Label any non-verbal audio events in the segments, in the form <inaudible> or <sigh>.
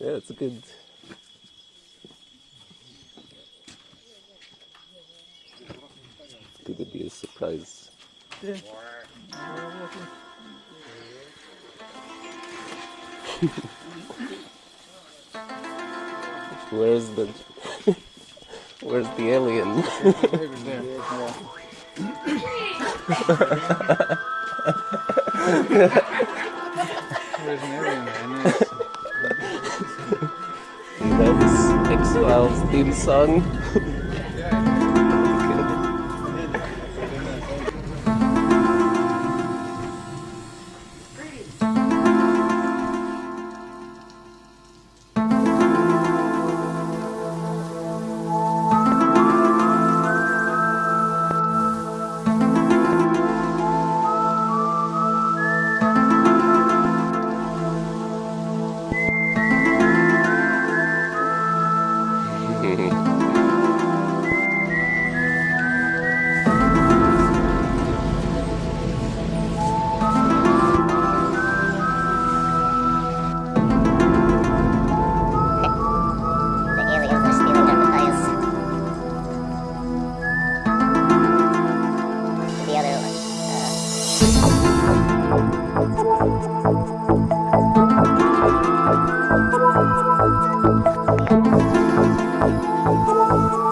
Yeah, it's a good. Good to be a surprise. <laughs> Where's the <laughs> Where's the alien? <laughs> There's an alien there. and it's- You this X Files theme song?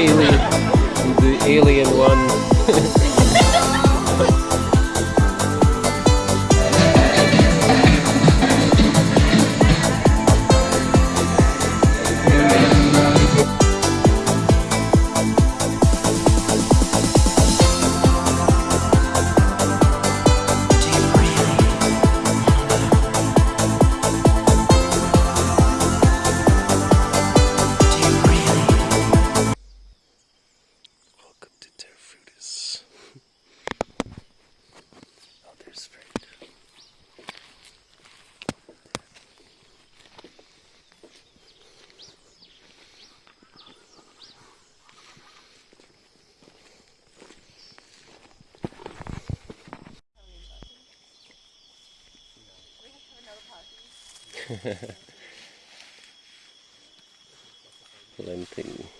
Kaylee, the alien one. <laughs> <laughs> Plenty.